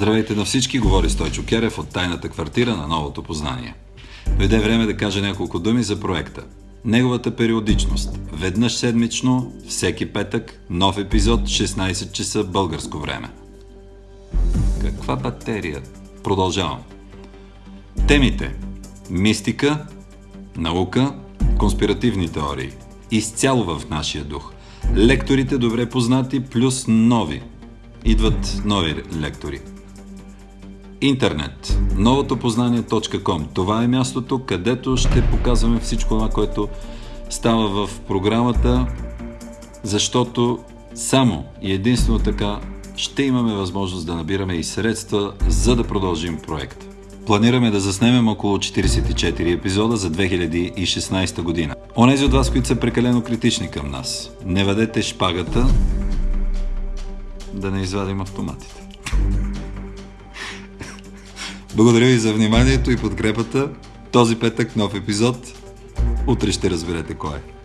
Здравейте на всички, говори Стойчо Керев от тайната квартира на новото познание. Дойде време да кажа няколко думи за проекта. Неговата периодичност. Веднъж седмично, всеки петък, нов епизод, 16 часа българско време. Каква батерия? Продължавам. Темите. Мистика, наука, конспиративни теории. Изцяло в нашия дух. Лекторите добре познати, плюс нови. Идват нови лектори. Интернет. Новото познание.com. Това е мястото, където ще показваме всичко това, което става в програмата, защото само и единствено така ще имаме възможност да набираме и средства, за да продължим проект. Планираме да заснемем около 44 епизода за 2016 година. Онези от вас, които са прекалено критични към нас, не въдете шпагата да не извадим автоматите. Благодаря ви за вниманието и подкрепата. Този петък нов епизод. Утре ще разберете кой е.